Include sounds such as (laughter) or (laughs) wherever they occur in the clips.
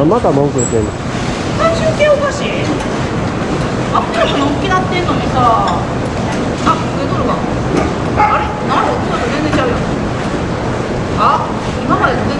あまた文句言ってんの。体重計おかしい？もなってんのにさ。あるあれ？っと全然ちゃうあ今まで全然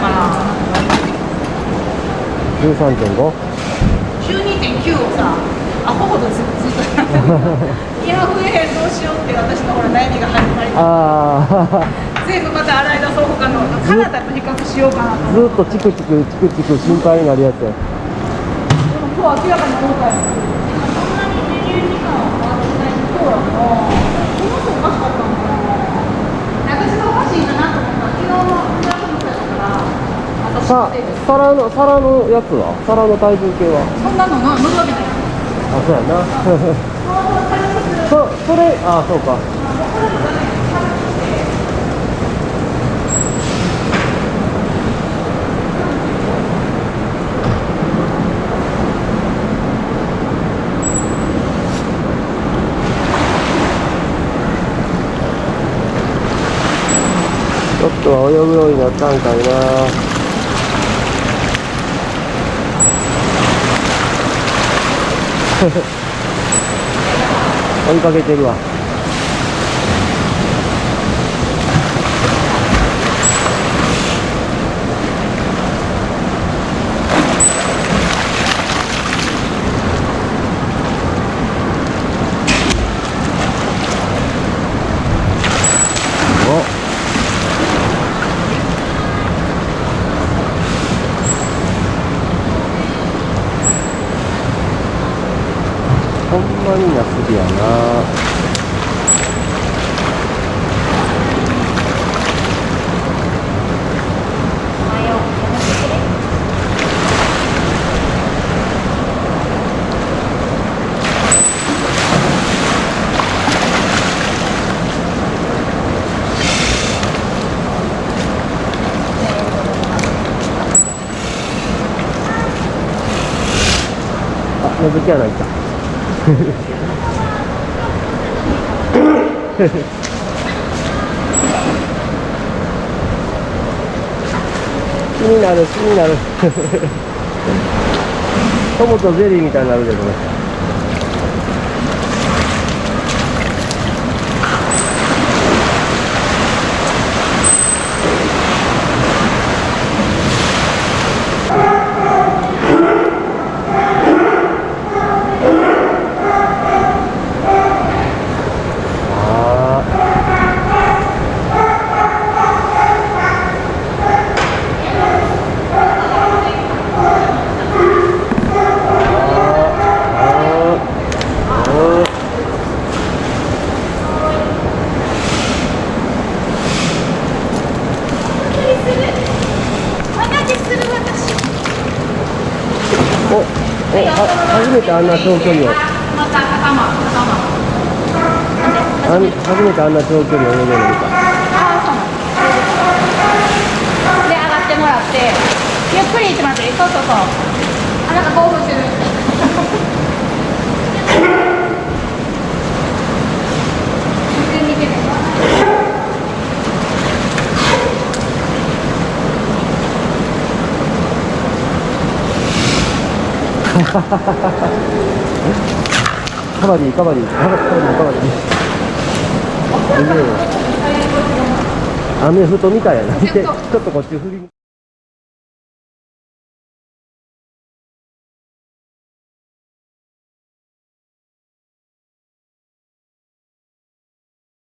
かな13.5 12.9をさアホほどずずっと。いや増えへんどうしようって私のほら悩みが始まりああ全部また洗い出そう他のカナダと比較しようかなとずっとチクチクチクチク心配になるやつや。でも今日明らかに後悔そんなに20時間は回ってない。今日はもうこの人おかしかったのかな私がおかしいかなと思ったら昨日の藤原君だから私さ皿の皿のやつは？皿の体重計は？そんなのな乗るわけない。あそうやな。(laughs) そそれあそうか。ちょっとは泳ぐようになったんかいな (laughs) 追いかけてるわ。ほんまに夏日やなあ、のぞき穴いた。気になる気になる。トモとゼリーみたいになるけどね。おは初めてあんな長距離を。あん初めてあんな長距離を泳げるの見た。ああそうなの。で上がってもらってゆっくり行ってもらってそうそうそう。あなんか興奮してる見て見てねカバディカバディ。カバディカバディ雨ふとみたいやな見てちょっとこっち振り